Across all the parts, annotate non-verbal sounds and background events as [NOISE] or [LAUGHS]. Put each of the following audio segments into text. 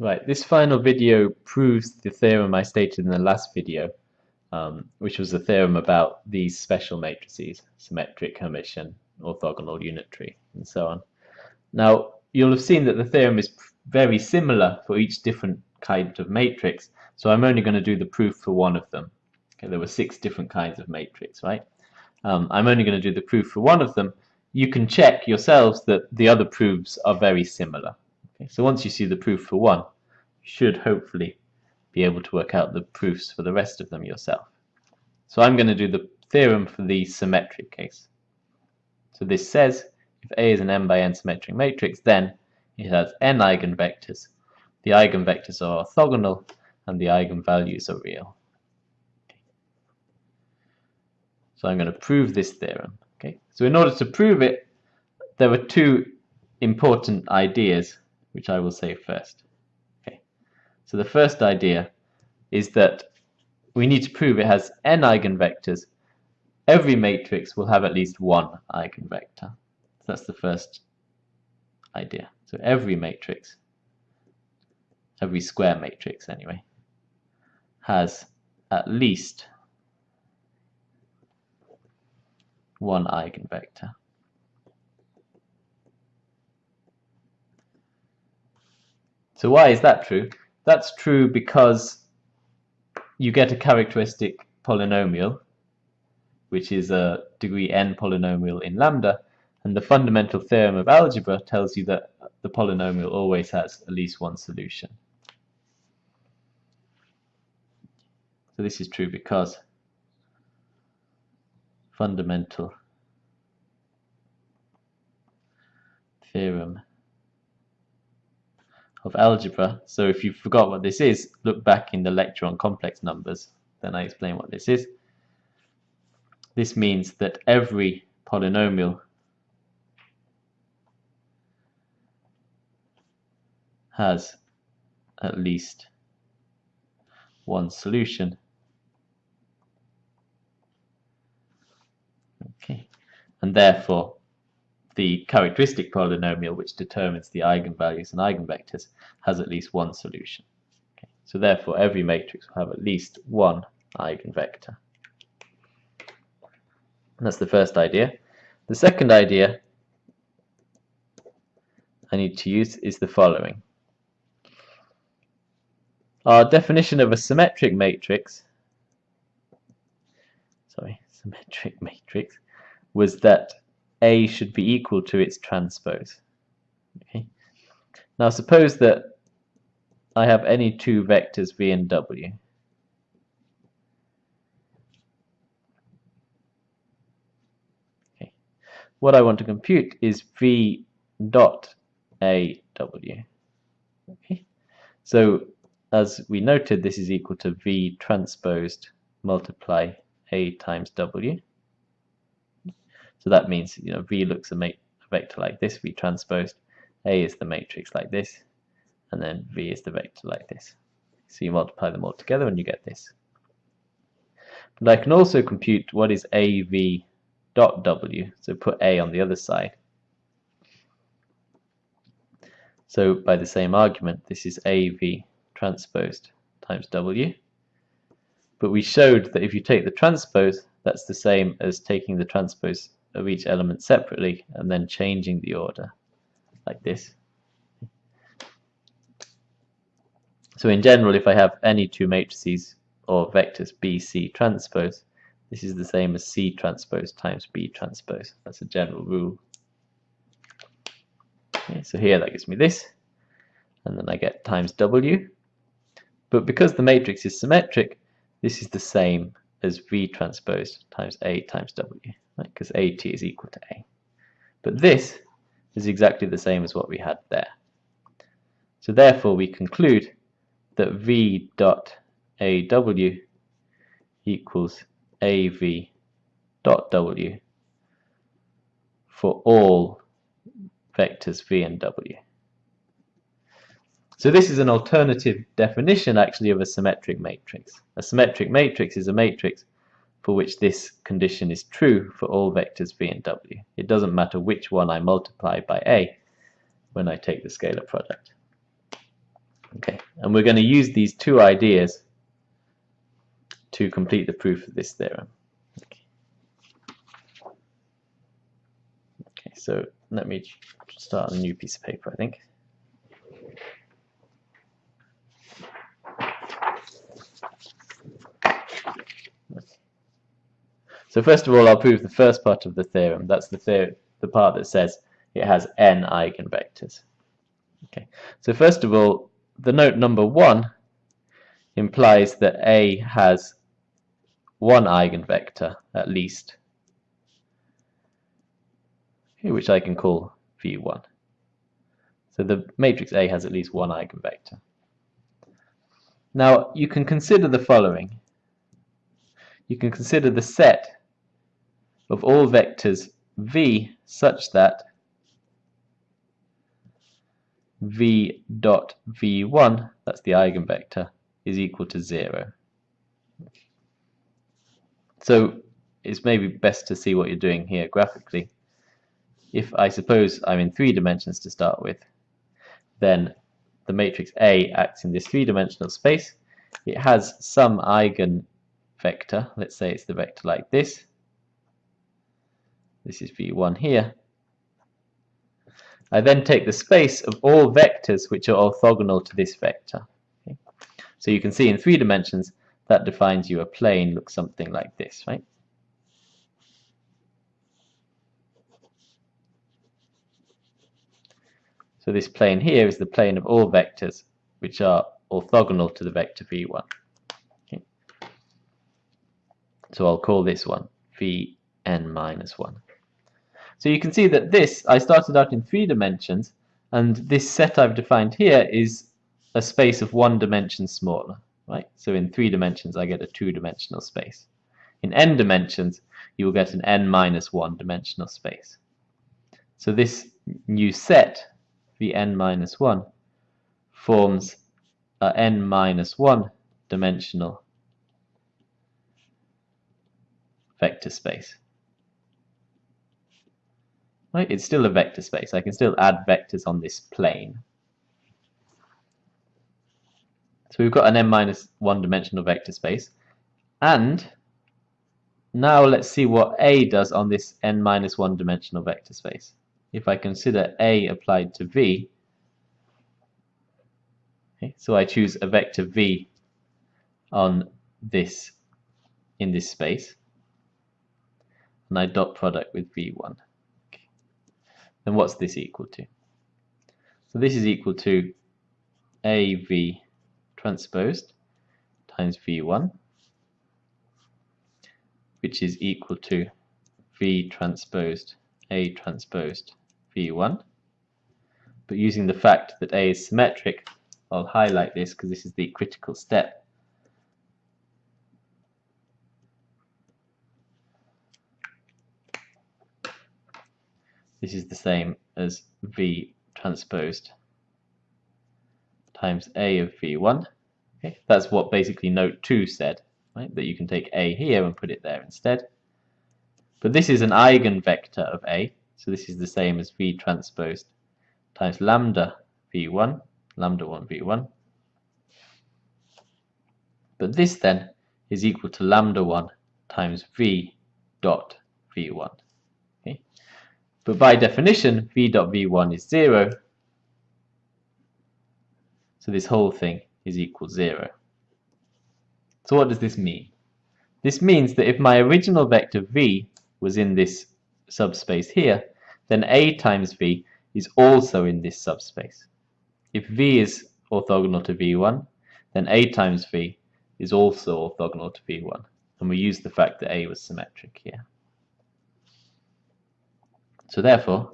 Right, this final video proves the theorem I stated in the last video, um, which was the theorem about these special matrices, symmetric, Hermitian, orthogonal, unitary, and so on. Now, you'll have seen that the theorem is very similar for each different kind of matrix, so I'm only going to do the proof for one of them. Okay, there were six different kinds of matrix, right? Um, I'm only going to do the proof for one of them. You can check yourselves that the other proofs are very similar. Okay, so once you see the proof for one, you should hopefully be able to work out the proofs for the rest of them yourself. So I'm going to do the theorem for the symmetric case. So this says if A is an n by n symmetric matrix, then it has n eigenvectors. The eigenvectors are orthogonal and the eigenvalues are real. So I'm going to prove this theorem. Okay. So in order to prove it, there are two important ideas which I will say first. Okay. So the first idea is that we need to prove it has n eigenvectors. Every matrix will have at least one eigenvector. So that's the first idea. So every matrix, every square matrix anyway, has at least one eigenvector. So why is that true? That's true because you get a characteristic polynomial, which is a degree n polynomial in lambda, and the fundamental theorem of algebra tells you that the polynomial always has at least one solution. So this is true because fundamental theorem of algebra. So if you forgot what this is, look back in the lecture on complex numbers, then I explain what this is. This means that every polynomial has at least one solution. Okay, and therefore the characteristic polynomial which determines the eigenvalues and eigenvectors has at least one solution. Okay. So therefore every matrix will have at least one eigenvector. And that's the first idea. The second idea I need to use is the following. Our definition of a symmetric matrix sorry, [LAUGHS] symmetric matrix was that a should be equal to its transpose. Okay. Now suppose that I have any two vectors v and w. Okay. What I want to compute is v dot a w. Okay. So as we noted, this is equal to v transposed multiply a times w. So that means you know V looks a, a vector like this, V transposed. A is the matrix like this, and then V is the vector like this. So you multiply them all together and you get this. But I can also compute what is AV dot W, so put A on the other side. So by the same argument, this is AV transposed times W. But we showed that if you take the transpose, that's the same as taking the transpose of each element separately and then changing the order like this. So in general, if I have any two matrices or vectors B, C transpose, this is the same as C transpose times B transpose. That's a general rule. Okay, so here that gives me this, and then I get times W. But because the matrix is symmetric, this is the same as V transpose times A times W because? AT is equal to A. But this is exactly the same as what we had there. So therefore we conclude that V dot AW equals AV dot W for all vectors V and W. So this is an alternative definition actually of a symmetric matrix. A symmetric matrix is a matrix for which this condition is true for all vectors v and w. It doesn't matter which one I multiply by a when I take the scalar product. Okay, and we're going to use these two ideas to complete the proof of this theorem. Okay, okay so let me start a new piece of paper, I think. So first of all, I'll prove the first part of the theorem. That's the, theor the part that says it has n eigenvectors. Okay. So first of all, the note number one implies that A has one eigenvector at least, which I can call V1. So the matrix A has at least one eigenvector. Now you can consider the following. You can consider the set of all vectors v such that v dot v1, that's the eigenvector, is equal to 0. So it's maybe best to see what you're doing here graphically. If I suppose I'm in three dimensions to start with, then the matrix A acts in this three-dimensional space. It has some eigenvector, let's say it's the vector like this, this is v1 here. I then take the space of all vectors which are orthogonal to this vector. Okay. So you can see in three dimensions that defines you a plane looks something like this, right? So this plane here is the plane of all vectors which are orthogonal to the vector v1. Okay. So I'll call this one vn minus 1. So you can see that this, I started out in three dimensions, and this set I've defined here is a space of one dimension smaller, right? So in three dimensions, I get a two-dimensional space. In n dimensions, you will get an n minus one dimensional space. So this new set, the n minus one, forms a n minus one dimensional vector space. Right? It's still a vector space. I can still add vectors on this plane. So we've got an n minus one dimensional vector space. And now let's see what A does on this n minus one dimensional vector space. If I consider A applied to V, okay, so I choose a vector V on this in this space, and I dot product with V1 then what's this equal to? So this is equal to AV transposed times V1, which is equal to V transposed A transposed V1. But using the fact that A is symmetric, I'll highlight this because this is the critical step this is the same as V transposed times A of V1. Okay, that's what basically note 2 said, right? that you can take A here and put it there instead. But this is an eigenvector of A, so this is the same as V transposed times lambda V1, lambda 1 V1. But this then is equal to lambda 1 times V dot V1. But by definition, v dot v1 is 0. So this whole thing is equal 0. So what does this mean? This means that if my original vector v was in this subspace here, then a times v is also in this subspace. If v is orthogonal to v1, then a times v is also orthogonal to v1. And we use the fact that a was symmetric here. So therefore,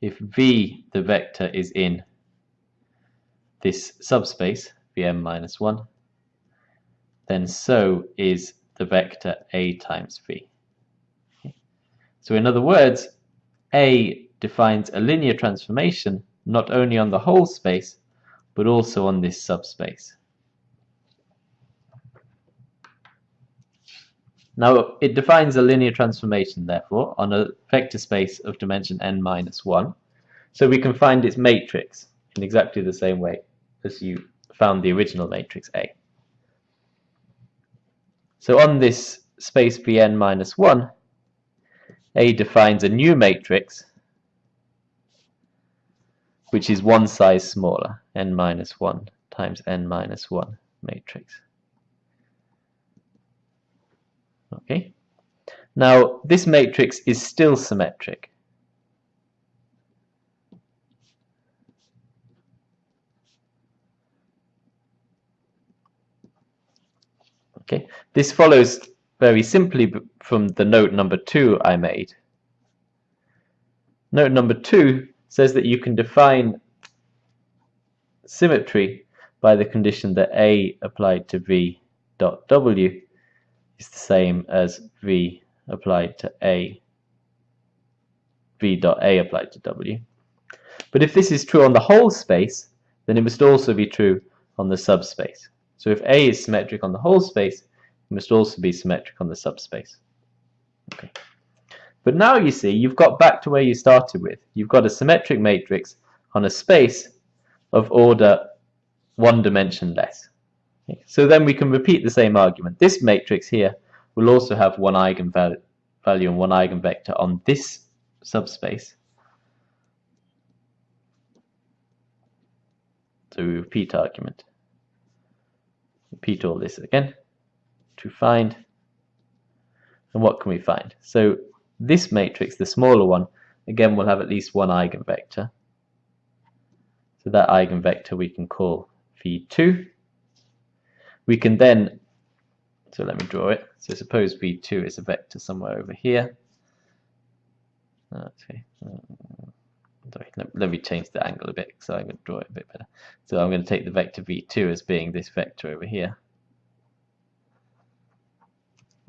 if v, the vector, is in this subspace, vn minus 1, then so is the vector a times v. So in other words, a defines a linear transformation not only on the whole space, but also on this subspace. Now, it defines a linear transformation, therefore, on a vector space of dimension n minus 1. So we can find its matrix in exactly the same way as you found the original matrix A. So on this space Vn minus 1, A defines a new matrix which is one size smaller, n minus 1 times n minus 1 matrix. Okay. Now this matrix is still symmetric. Okay, this follows very simply from the note number two I made. Note number two says that you can define symmetry by the condition that A applied to V dot W is the same as V applied to A, V dot A applied to W. But if this is true on the whole space, then it must also be true on the subspace. So if A is symmetric on the whole space, it must also be symmetric on the subspace. Okay. But now you see, you've got back to where you started with. You've got a symmetric matrix on a space of order one dimension less. So then we can repeat the same argument. This matrix here will also have one eigenvalue value and one eigenvector on this subspace. So we repeat argument. Repeat all this again to find. And what can we find? So this matrix, the smaller one, again will have at least one eigenvector. So that eigenvector we can call v2. We can then, so let me draw it. So suppose v2 is a vector somewhere over here. Okay. Sorry, let, me change the angle a bit so going to draw it a bit better. So I'm going to take the vector v2 as being this vector over here.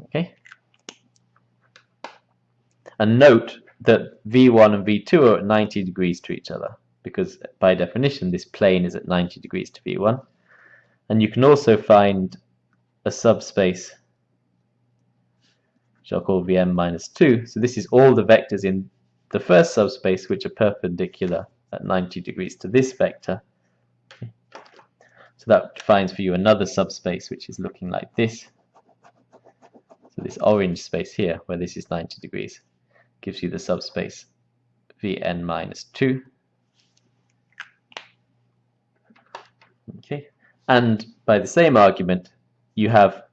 Okay. And note that v1 and v2 are at 90 degrees to each other because by definition this plane is at 90 degrees to v1. And you can also find a subspace which I'll call vn minus 2. So this is all the vectors in the first subspace which are perpendicular at 90 degrees to this vector. So that defines for you another subspace which is looking like this. So this orange space here, where this is 90 degrees, gives you the subspace Vn minus 2. Okay, and by the same argument, you have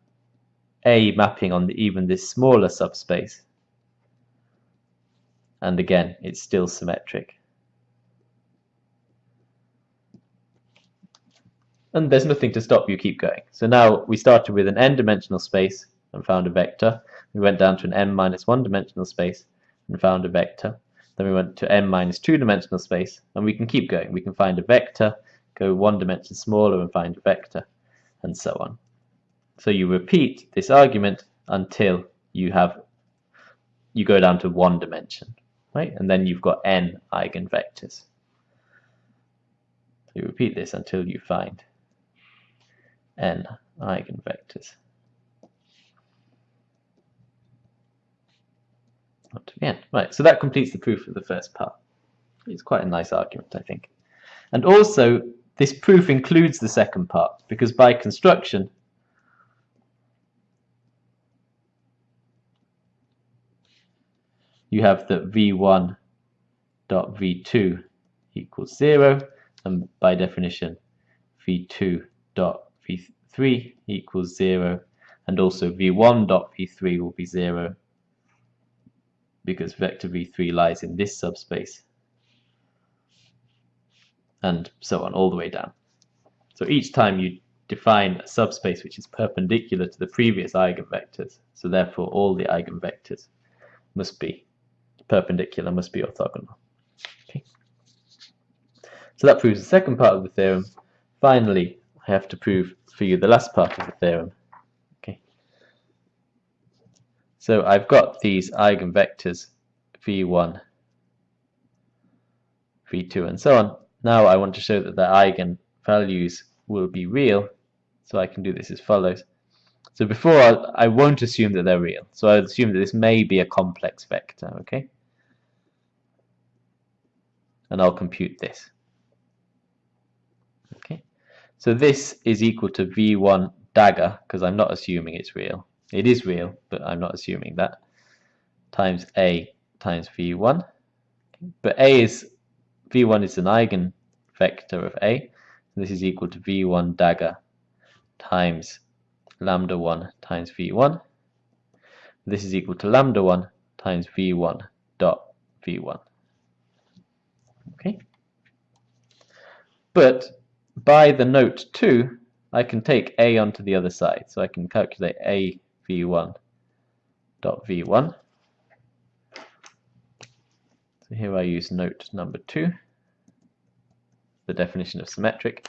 A mapping on the, even this smaller subspace. And again, it's still symmetric. And there's nothing to stop you keep going. So now we started with an n-dimensional space and found a vector. We went down to an m minus 1 dimensional space and found a vector. Then we went to m minus 2 dimensional space and we can keep going. We can find a vector, go one dimension smaller and find a vector and so on. So you repeat this argument until you have you go down to one dimension, right? And then you've got n eigenvectors. So you repeat this until you find n eigenvectors. up to the end. Right, so that completes the proof of the first part. It's quite a nice argument, I think. And also, this proof includes the second part, because by construction, you have that v1 dot v2 equals 0, and by definition, v2 dot v3 equals 0, and also v1 dot v3 will be 0, because vector v3 lies in this subspace and so on all the way down. So each time you define a subspace which is perpendicular to the previous eigenvectors, so therefore all the eigenvectors must be perpendicular, must be orthogonal. Okay. So that proves the second part of the theorem. Finally, I have to prove for you the last part of the theorem, So I've got these eigenvectors v1, v2 and so on. Now I want to show that the eigenvalues will be real, so I can do this as follows. So before I'll, I will not assume that they're real, so I'll assume that this may be a complex vector, okay? And I'll compute this. Okay, So this is equal to v1 dagger, because I'm not assuming it's real. It is real, but I'm not assuming that, times a times v1. But a is, v1 is an eigenvector of a. This is equal to v1 dagger times lambda 1 times v1. This is equal to lambda 1 times v1 dot v1. Okay. But by the note 2, I can take a onto the other side. So I can calculate a v1 dot v1. So here I use note number 2, the definition of symmetric.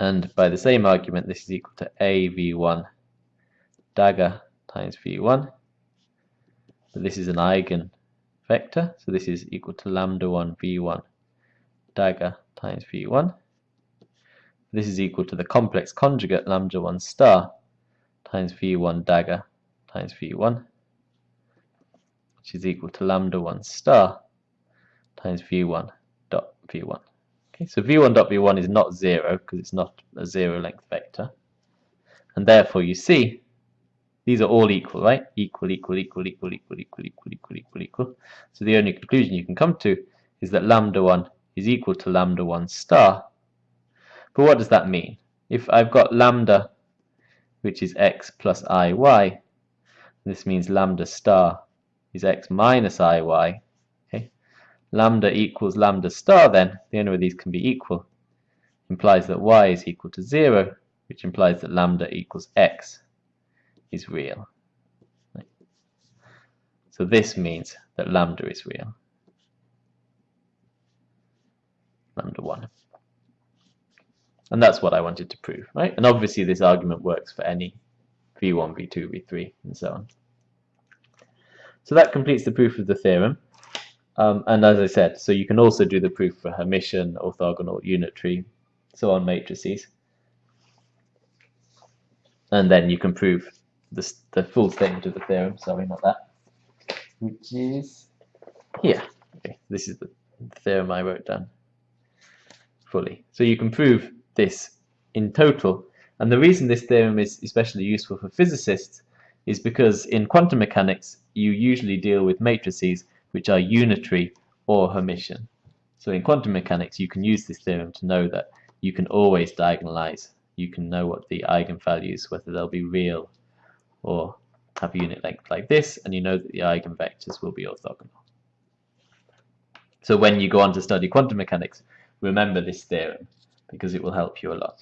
And by the same argument, this is equal to a v1 dagger times v1. But this is an eigen vector, so this is equal to lambda 1 v1 dagger times v1. This is equal to the complex conjugate lambda 1 star times v1 dagger times v1, which is equal to lambda 1 star times v1 dot v1. Okay, so v1 dot v1 is not 0 because it's not a zero length vector. And therefore you see these are all equal, right? Equal, equal, equal, equal, equal, equal, equal, equal, equal, equal. So the only conclusion you can come to is that lambda 1 is equal to lambda 1 star. But what does that mean? If I've got lambda, which is x plus iy, this means lambda star is x minus iy. Lambda equals lambda star then, the only way these can be equal implies that y is equal to 0, which implies that lambda equals x is real. So this means that lambda is real. Lambda 1. And that's what I wanted to prove, right? And obviously this argument works for any v1, v2, v3, and so on. So that completes the proof of the theorem. Um, and as I said, so you can also do the proof for Hermitian, orthogonal, unitary, so on matrices. And then you can prove the, the full statement of the theorem, sorry, not that, which is here. Okay, this is the theorem I wrote down fully. So you can prove this in total. And the reason this theorem is especially useful for physicists is because in quantum mechanics you usually deal with matrices which are unitary or Hermitian. So in quantum mechanics you can use this theorem to know that you can always diagonalize. You can know what the eigenvalues, whether they'll be real or have a unit length like this, and you know that the eigenvectors will be orthogonal. So when you go on to study quantum mechanics, remember this theorem because it will help you a lot.